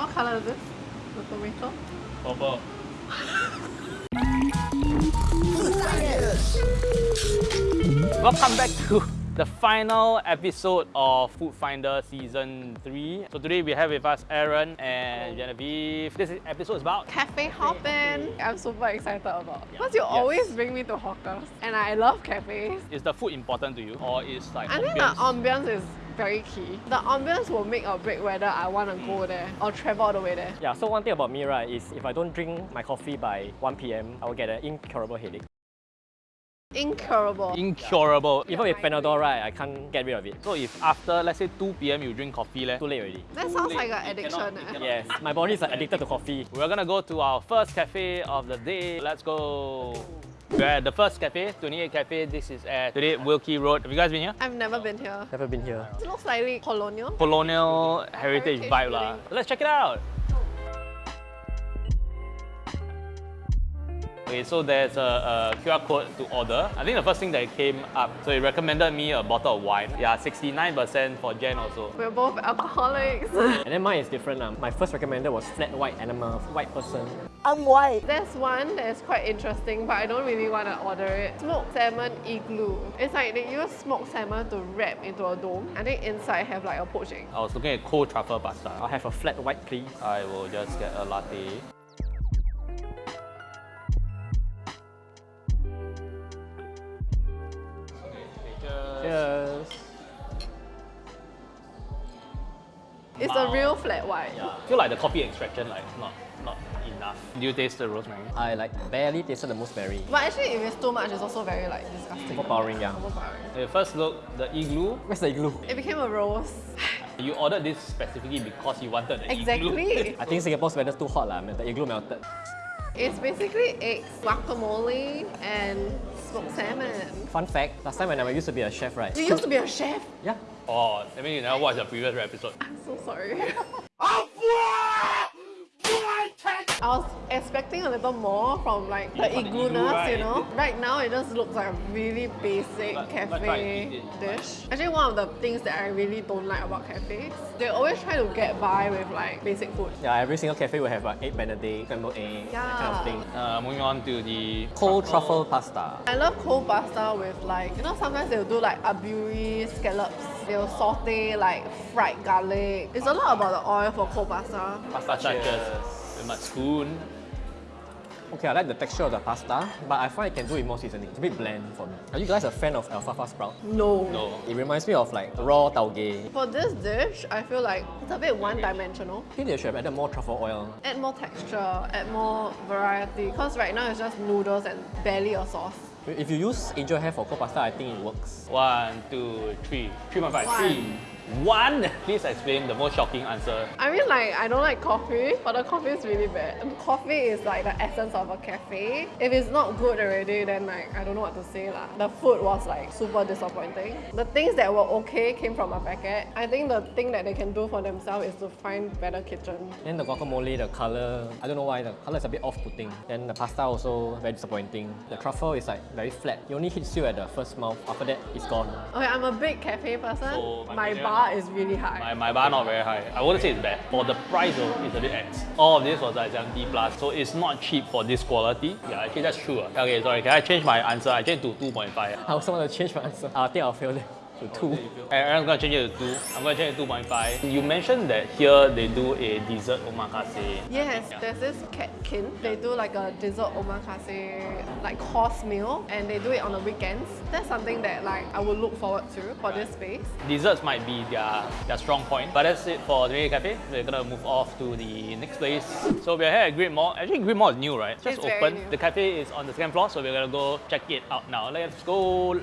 What color is this? The tomato? Purple. Welcome back to the final episode of Food Finder Season 3. So today we have with us Aaron and Genevieve. This episode is about Cafe hopping. I'm super excited about. Because you always bring me to hawkers. And I love cafes. is the food important to you or is like I think the ambience? ambience is very key. The ambience will make or break whether I want to go mm. there or travel all the way there. Yeah, so one thing about me, right, is if I don't drink my coffee by 1 p.m., I will get an incurable headache. Incurable. incurable. Even with Panadol, right, I can't get rid of it. So if after let's say 2 p.m. you drink coffee, leh, Too late already. that sounds late. like an addiction. cannot- eh. cannot. Yes, my body is like, addicted to coffee. We're gonna go to our first cafe of the day. Let's go. We're at the first cafe, 28 Cafe. This is at 28 Wilkie Road. Have you guys been here? I've never been here. Never been here. It looks slightly colonial. Colonial heritage, Heritage vibe lah. Let's check it out. Okay, so there's a, a QR code to order. I think the first thing that came up, so it recommended me a bottle of wine. Yeah, 69% for Jen also. We're both alcoholics. And then mine is different. Um. My first recommended was flat white and animal, white person. I'm white. There's one that's quite interesting, but I don't really want to order it. Smoked salmon igloo. It's like they use smoked salmon to wrap into a dome. I think inside have like a poaching. I was looking at cold truffle pasta. I'll have a flat white, please. I will just get a latte. Cheers. It's a real flat white. I feel like the coffee extraction like not not enough. Do you taste the rosemary? I like barely tasted the rosemary. But actually, if it's too much, it's also very like disgusting. Overpowering, yeah. Overpowering. Okay, first look, the igloo. Where's the igloo? It became a rose. You ordered this specifically because you wanted the igloo. exactly. I think Singapore's weather's too hot, lah. The igloo melted. it's basically eggs, guacamole, and smoked salmon. Fun fact, last time when I used to be a chef, right? You used to be a chef. Yeah. oh, I mean you never watched the previous episode. I'm so sorry. I was expecting a little more from like the from the igloo igloo, right? you know. Right now, it just looks like a really basic But- but cafe and dish. Actually, one of the things that I really don't like about cafes, they always try to get by with like basic food. Yeah, every single cafe will have like egg benedict, scrambled egg, that kind of thing. Uh, moving on to the Cold truffle pasta. I love cold pasta with like, you know, sometimes they'll do like aburi scallops. They'll saute like fried garlic. It's a lot about the oil for cold pasta. pasta touches with my spoon. Okay, I like the texture of the pasta, but I find I can do it more seasoning. It's a bit bland for me. Are you guys a fan of alfalfa sprout? No. No. It reminds me of like raw tauge. For this dish, I feel like it's a bit one-dimensional. I think they should have added more truffle oil. Add more texture, add more variety. Because right now it's just noodles and barely a sauce. If you use angel hair for cold pasta, I think it works. One, two, three. Three point five. One. Three. One. Please explain the most shocking answer. I mean, like, I don't like coffee, but the coffee is really bad. Coffee is like the essence of a cafe. If it's not good already, then like, I don't know what to say lah. The food was like super disappointing. The things that were okay came from a packet. I think the thing that they can do for themselves is to find better kitchen. Then the guacamole, the color, I don't know why, the color is a bit off-putting. Then the pasta also very disappointing. The truffle is like very flat. It only hits you at the first mouth. After that, it's gone. Okay, I'm a big cafe person. So, my my opinion- bar is really high. My, my bar not very high. I wouldn't say it's bad. For the price though, it's a bit X. All of this was like 70 plus, so it's not cheap for this quality. Yeah, actually that's true. Okay, sorry, can I change my answer? I changed to 2.5. I also want to change my answer. I think I'll fail it to two. I'm gonna change it to 2. I'm gonna change it to 2.5. You mentioned that here they do a dessert omakase. Yes, Yeah. there's this catkin. They do like a dessert omakase, like course meal, and they do it on the weekends. That's something that like I would look forward to for this space. Desserts might be their, their strong point. But that's it for the Cafe. We're gonna move off to the next place. So we're here at Great World. Actually, Great World is new, right? It's just It's very open. new. The cafe is on the second floor, so we're gonna go check it out now. Let's go.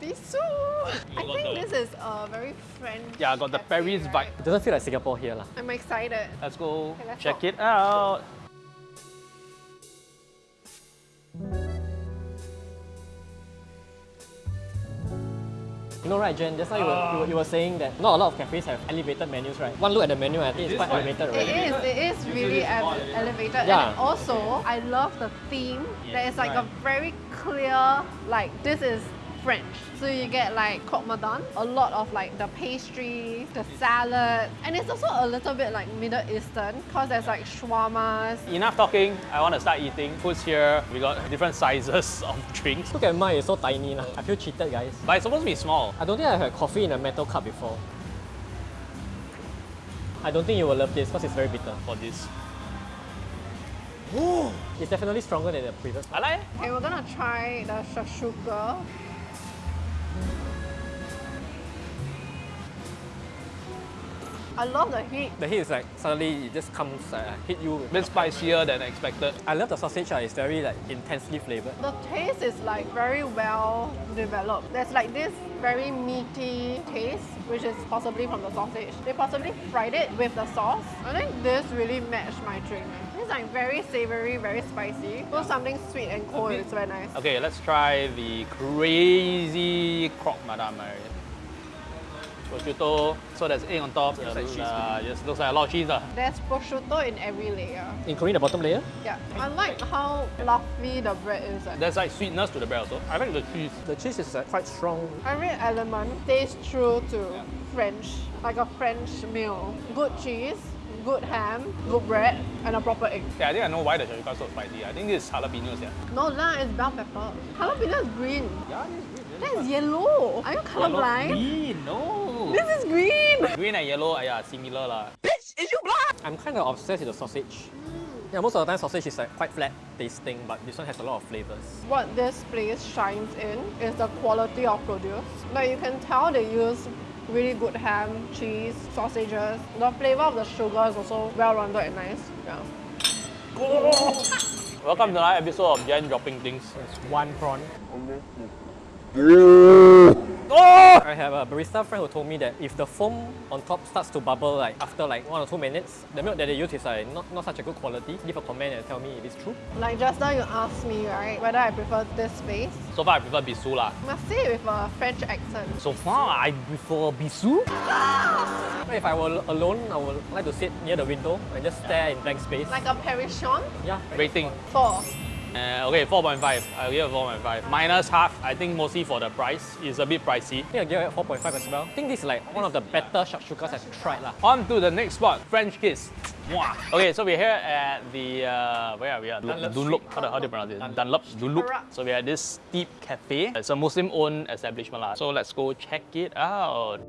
Bisou! I think the- this is a very French. Yeah, I got the cafe, Paris right? vibe. It doesn't feel like Singapore here. lah. I'm excited. Let's go Okay, let's check go. it out. You know, right, Jen? Just now you were, you, were, you were saying that not a lot of cafes have elevated menus, right? One look at the menu, I think it's quite elevated It already. is, it is really ele- elevated. Yeah. And also, I love the theme. There is like a very clear, like, this is French. So you get like croque madame, a lot of like the pastries, the salad, and it's also a little bit like Middle Eastern because there's like shawarmas. Enough talking, I want to start eating. Food's here, we got different sizes of drinks. Look at mine, it's so tiny. lah. I feel cheated, guys. But it's supposed to be small. I don't think I've had coffee in a metal cup before. I don't think you will love this because it's very bitter. for this. It's definitely stronger than the previous I one. like it. Okay, we're gonna try the shakshuka. I love the heat. The heat is like suddenly it just comes, uh, hit you. A bit spicier than expected. I love the sausage, uh, it's very like intensely flavored. The taste is like very well developed. There's like this very meaty taste, which is possibly from the sausage. They possibly fried it with the sauce. I think this really matched my drink. It's like very savory, very spicy. So something sweet and cold is very nice. Okay, let's try the crazy croque madame. Right? Prosciutto, so there's egg on top. Looks like cheese. uh, just looks like a lot of cheese. Uh. There's prosciutto in every layer. Including the bottom layer, Yeah, I like how fluffy the bread is. eh. There's like sweetness to the bread also. I like the cheese. the cheese is uh, quite strong. Every element tastes true to French, like a French meal. Good cheese, good ham, good bread, and a proper egg. Yeah, I think I know why the shakshuka is so spicy. I think this is jalapenos, yeah. No lah, it's bell pepper. Jalapeno is green. Yeah, this is green. That is yellow. Are you colorblind? Green, no. This is green. Green and yellow, uh, yeah, similar lah. Bitch, is you blind? I'm kind of obsessed with the sausage. Yeah, most of the time sausage is like quite flat tasting, but this one has a lot of flavors. What this place shines in is the quality of produce. Like you can tell they use really good ham, cheese, sausages. The flavor of the sugar is also well rounded and nice. Yeah. Welcome to another episode of Jen dropping things. It's one prawn. Oh! I have a barista friend who told me that if the foam on top starts to bubble like after like one or two minutes, the milk that they use is like not, not such a good quality. Leave a comment and tell me if it's true. Like just now you asked me, right, whether I prefer this space. So far, I prefer Bisou lah. Must say with a French accent. So far, I prefer Bisou. If I were alone, I would like to sit near the window and just stare in blank space. Like a Parisian. yeah. Rating. Four. Uh, okay, 4.5. I'll give it 4.5. Minus half, I think mostly for the price. It's a bit pricey. I think I'll give it 4.5 as well. I think this is like one of the better shakshukas I've tried lah. On to the next spot, French Kiss. Okay, so we're here at the, uh, where are we at? Dunlop Dunlop. How, do, how do you pronounce it? Dunlop. Dunlop. Dunlop. So we're at this Steep Cafe. It's a Muslim-owned establishment. lah. So let's go check it out.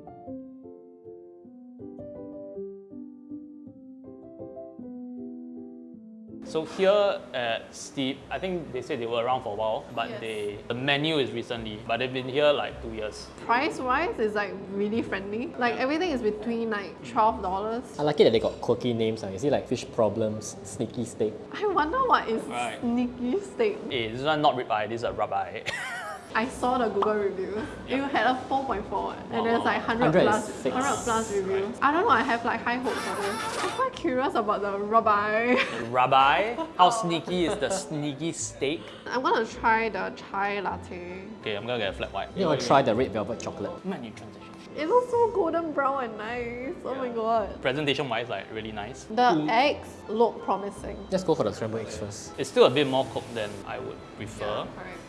So here at Steep, I think they said they were around for a while, but Yes. they the menu is recently, but they've been here like two years. Price wise is like really friendly. Like everything is between like twelve dollars. I like it that they got quirky names. Uh. You see like fish problems, sneaky steak. I wonder what is Right. sneaky steak. Hey, this one not ribeye, this is a ribeye. I saw the Google reviews. It had a 4.4 and there's like 100 100 plus, is six. 100 plus reviews. I don't know, I have like high hopes for this. I'm quite curious about the ribeye. ribeye. How sneaky is the sneaky steak? I'm gonna try the chai latte. Okay, I'm gonna get a flat white. You want to try the red velvet chocolate? Menu transition. It looks so golden brown and nice. Oh my god. Presentation wise, like really nice. The eggs look promising. Let's go for the scrambled eggs first. It's still a bit more cooked than I would prefer. correct.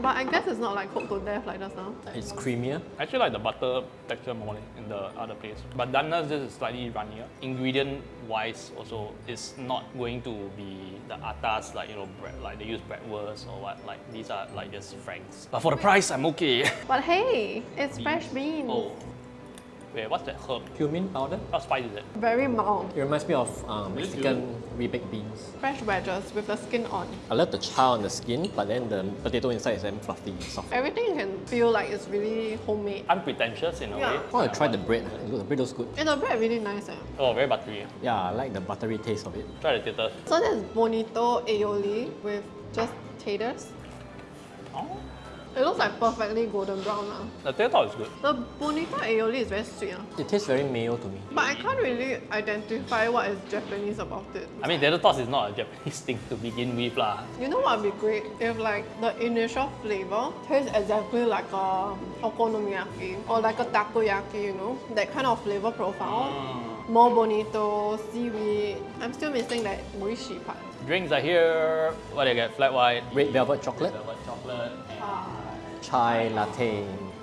But I guess it's not like cooked to death like just now. It's creamier. I actually like the butter texture more in the other place. But Danna's this is slightly runnier. Ingredient wise also it's not going to be the atas like you know bread like they use bratwurst or what like these are like just franks. But for the price I'm okay. But hey, it's fresh beans. oh. Wait, what's that herb? Cumin powder. How spicy is it? Very mild. It reminds me of um, Mexican rebaked beans. Fresh wedges with the skin on. I love the char on the skin, but then the potato inside is very fluffy, and soft. Everything you can feel like it's really homemade. Unpretentious in a Yeah. way. I want to try the bread. The bread looks good. And the bread really nice eh. Oh, very buttery. Yeah, I like the buttery taste of it. Try the taters. So there's bonito aioli with just taters. Oh. It looks like perfectly golden brown now. The tater is good. The bonito aioli is very sweet ah. It tastes very mayo to me. But I can't really identify what is Japanese about it. I mean, tater tots is not a Japanese thing to begin with lah. You know what would be great if like the initial flavor tastes exactly like a okonomiyaki or like a takoyaki, you know, that kind of flavor profile. More bonito, seaweed. I'm still missing that oishi part. Drinks are here. What do you get? Flat white, Red velvet chocolate. velvet chocolate, Ah. Chai latte.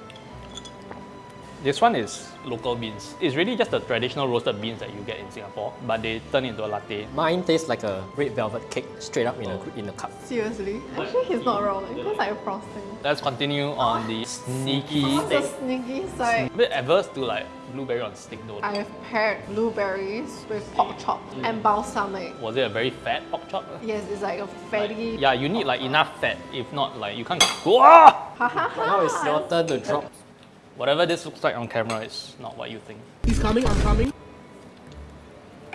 This one is local beans. It's really just the traditional roasted beans that you get in Singapore, but they turn into a latte. Mine tastes like a red velvet cake straight up in a in a cup. Seriously? Actually, he's not wrong. It looks like a frosting. Let's continue on the sneaky It's the thing. sneaky side. A bit adverse to like blueberry on stick though. I have paired blueberries with pork chop and balsamic. Was it a very fat pork chop? Yes, it's like a fatty. Yeah, you need like enough fat. If not, like you can't go. Ah! Ha ha ha. Now it's your turn to drop. Whatever this looks like on camera is not what you think. He's coming, I'm coming.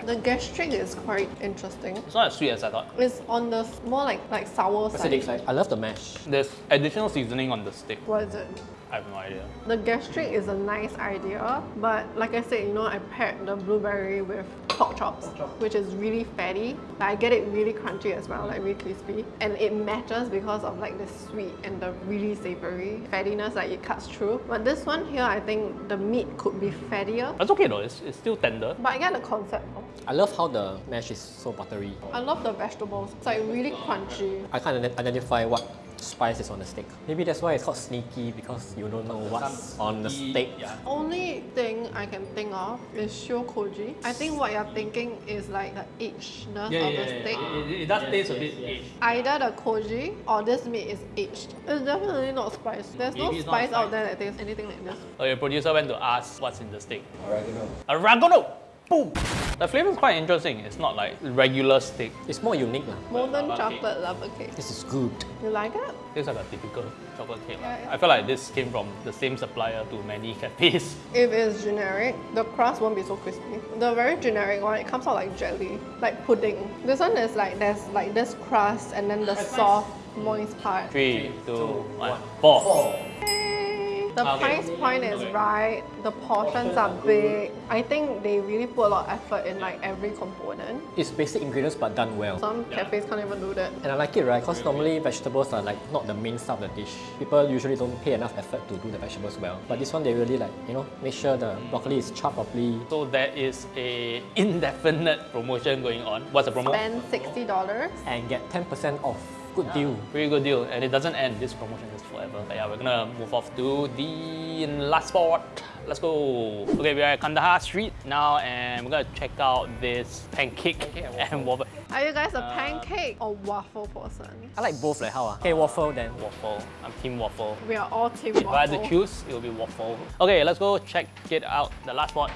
The gastrique is quite interesting. It's not as sweet as I thought. It's on the more like like sour Acidic side. side. I love the mash. There's additional seasoning on the stick. What is it? I have no idea. The gastrique is a nice idea, but like I said, you know, I paired the blueberry with pork chops, which is really fatty. Like, I get it really crunchy as well, like really crispy, and it matches because of like the sweet and the really savory fattiness, like it cuts through. But this one here, I think the meat could be fattier, That's okay though. It's, it's still tender. but I get the concept. I love how the mash is so buttery. I love the vegetables. It's like really crunchy. I can't identify what spice is on the steak. Maybe that's why it's called sneaky because you don't know what's on the steak. Yeah. Only thing I can think of is shio koji. I think what you're thinking is like the agedness of the steak. It, does taste a bit aged. Either the koji or this meat is aged. It's definitely not spiced. There's no Maybe it's not spice out there that tastes anything like this. Okay, producer went to ask what's in the steak. Oregano. Oregano! Boom! The flavor is quite interesting. It's not like regular steak. It's more unique. lah. Molten lava cake. chocolate lava cake. This is good. You like it? It's like a typical chocolate cake. lah. Yeah, yeah. I feel like this came from the same supplier to many cafes. If it's generic, the crust won't be so crispy. The very generic one, it comes out like jelly, like pudding. This one is like there's like this crust and then the soft, moist part. Three, two, one, four. Yay! The Okay. price point is Okay. right. The portions are big. I think they really put a lot of effort in like every component. It's basic ingredients but done well. Some cafes can't even do that. And I like it, right? Because normally vegetables are like not the main stuff of the dish. People usually don't pay enough effort to do the vegetables well. But this one, they really like, you know, make sure the mm. broccoli is chopped properly. So there is a indefinite promotion going on. What's the promo? Spend sixty dollars. and get 10% off. Good deal. Pretty good deal, and it doesn't end. This promotion is forever. But yeah, we're gonna move off to the last spot. Let's go. Okay, we're at Kandahar Street now, and we're gonna check out this pancake and waffle. Are you guys a Uh, pancake or waffle person? I like both, like how? ah? Okay, waffle then. Waffle. I'm team waffle. We are all team waffle. If I had to choose, it would be waffle. Okay, let's go check it out. The last spot.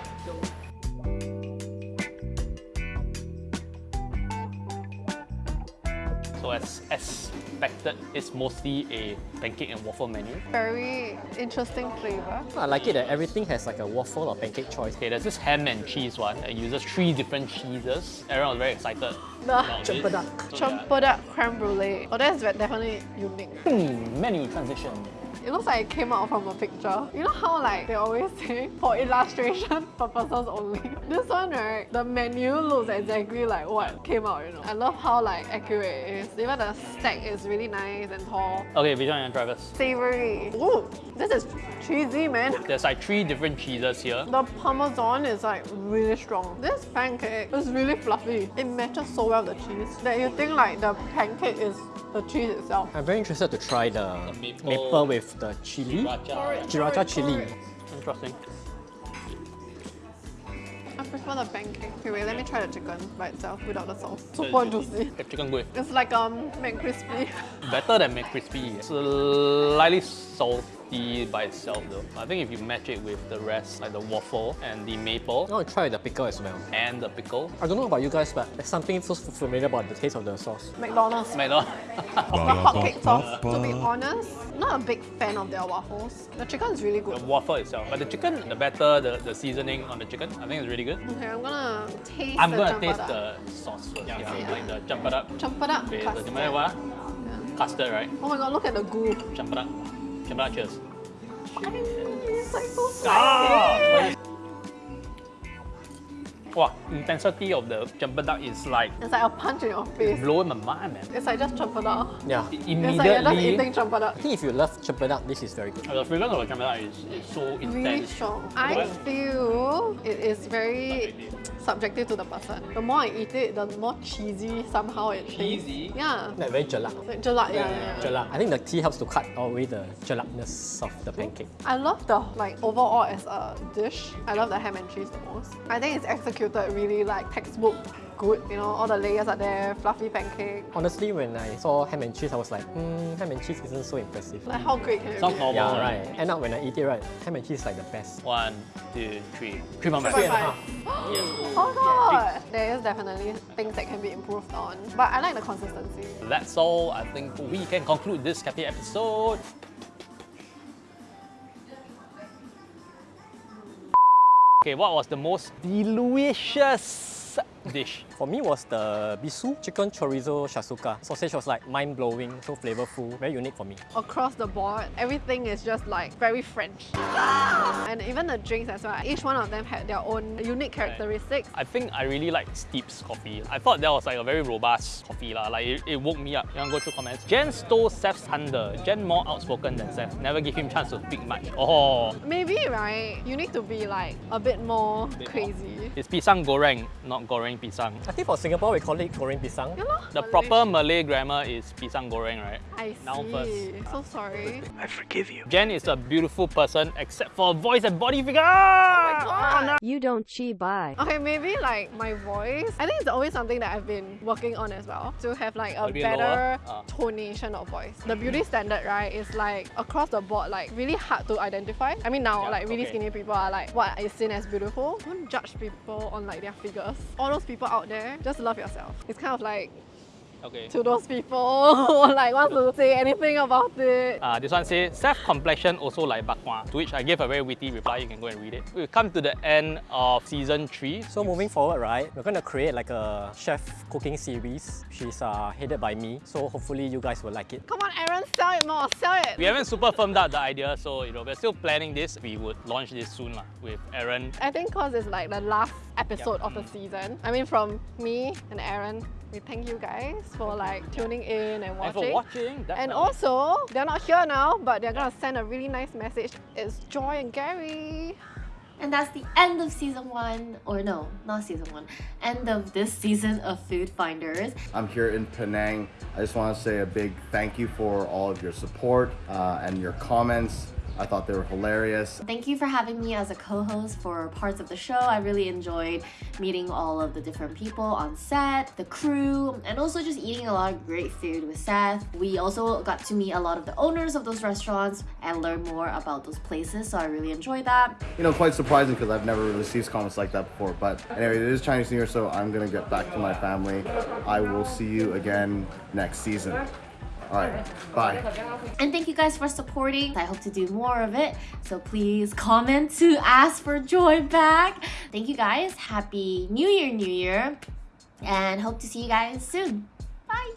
So as expected, it's mostly a pancake and waffle menu. Very interesting flavor. I like it that everything has like a waffle or pancake choice. Okay, there's this ham and cheese one. It uses three different cheeses. Everyone was very excited. The about it. Chempedak. So, yeah. Creme brulee. Oh, that's ve- definitely unique. Hmm, menu transition. It looks like it came out from a picture. You know how like they always say for illustration purposes only. This one right, the menu looks exactly like what came out. You know, I love how like accurate it is. Even the stack is really nice and tall. Okay, which one you want try first? Savory. Ooh, this is cheesy, man. There's like three different cheeses here. The parmesan is like really strong. This pancake is really fluffy. It matches so well the cheese that you think like the pancake is the cheese itself. I'm very interested to try the, maple- maple, with the chili. Sriracha. Sriracha chili. Interesting. I prefer the pancake. Okay, wait, let me try the chicken by itself without the sauce. Super juicy. The chicken good. It's like um McCrispy. Better than McCrispy. It's slightly salty by itself though. I think if you match it with the rest, like the waffle and the maple I want to try the pickle as well. and the pickle, I don't know about you guys, but there's something so familiar about the taste of the sauce. McDonald's. McDonald's. The hotcake sauce. To be honest, not a big fan of their waffles. The chicken is really good. the waffle itself. But the chicken, the better the, the seasoning on the chicken, I think it's really good. Okay, I'm gonna taste I'm the gonna taste cempedak. the sauce first. Yeah, Yeah. like the cempedak. Cempedak Okay, the custard. cempedak what? Yeah. Custard, right? Oh my god, look at the goo. Cempedak. Cheers. It's like so Ah! Spicy. Wow, intensity of the cempedak is like It's like a punch in your face. blowing my mind, man. It's like just cempedak. Yeah. It It's like you're just immediately, eating cempedak. I think if you love cempedak, this is very good. the fragrance of the cempedak is, is so intense. Really strong. I feel it is very subjective to the person. The more I eat it, the more cheesy somehow it Cheesy? tastes. Yeah. Like very jelak. Like Jelak, yeah, yeah, yeah. Jelak. I think the tea helps to cut away the jelakness of the pancake. I love the like overall as a dish. I love the ham and cheese the most. I think it's executed really like textbook good. You know, all the layers are there, fluffy pancake. Honestly, when I saw ham and cheese, I was like, hmm, ham and cheese isn't so impressive. Like how great can it Sounds be? normal. Yeah, right? right. End up when I eat it, right, ham and cheese is like the best. One, two, three. Three point Three five. and a half. Oh god! There is definitely things that can be improved on. But I like the consistency. That's all. I think we can conclude this cafe episode. Okay, what was the most delicious dish? For me was the Bisou, chicken chorizo shakshuka. Sausage was like mind-blowing, so flavorful, very unique for me. Across the board, everything is just like very French. Ah! And even the drinks as well. Each one of them had their own unique characteristics. I think I really like Steep's coffee. I thought that was like a very robust coffee lah. Like it, it woke me up. You want to go through comments? Jen stole Seth's thunder. Jen more outspoken than Seth. Never give him chance to speak much. Oh, Maybe, right? You need to be like a bit more Bit more. crazy. it's pisang goreng, not goreng pisang. I think for Singapore, we call it goreng pisang. You know? The proper Malay grammar is pisang goreng, right? I Now see. first. So sorry. I forgive you. Jen is a beautiful person except for voice and body figure. Oh my God. You don't chi buy. Okay, maybe like my voice. I think it's always something that I've been working on as well to have like a A better lower? Ah. tonation of voice. The beauty standard, right, is like across the board, like really hard to identify. I mean, now Yeah, like really okay. skinny people are like what is seen as beautiful. Don't judge people on like their figures. All those people out there, just love yourself. It's kind of like Okay. to those people who like want to say anything about it. Uh, this one says, self-complexion also like bakwa, to which I gave a very witty reply, you can go and read it. We've come to the end of season 3. So moving forward, right, we're gonna create like a chef cooking series. She's uh, headed by me, so hopefully you guys will like it. Come on, Aaron, sell it more, sell it. We haven't super firmed up the idea, so you know we're still planning this. We would launch this soon lah, with Aaron. I think cause it's like the last episode of the season. I mean, from me and Aaron, we thank you guys for like tuning in and And watching. for watching, And also, they're not here now, but they're gonna send a really nice message. It's Joy and Gary. And that's the end of season one, or no, not season one, end of this season of Food Finders. I'm here in Penang. I just want to say a big thank you for all of your support uh, and your comments. I thought they were hilarious. Thank you for having me as a co host for parts of the show. I really enjoyed meeting all of the different people on set, the crew, and also just eating a lot of great food with Seth. We also got to meet a lot of the owners of those restaurants and learn more about those places, so I really enjoyed that. You know, quite surprising because I've never received comments like that before. But anyway, it is Chinese New Year, so I'm gonna get back to my family. I will see you again next season. All right, bye. And thank you guys for supporting. I hope to do more of it. So please comment to ask for Joy back. Thank you guys. Happy New Year, New Year. And hope to see you guys soon. Bye.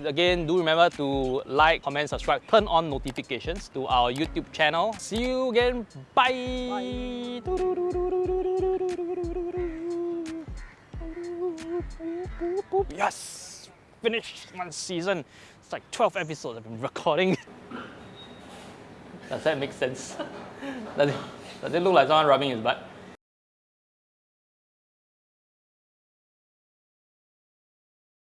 Again, do remember to like, comment, subscribe, turn on notifications to our YouTube channel. See you again. Bye. Yes! Finished one season. It's like 12 episodes I've been recording. Does that make sense? Does it, does it look like someone rubbing his butt?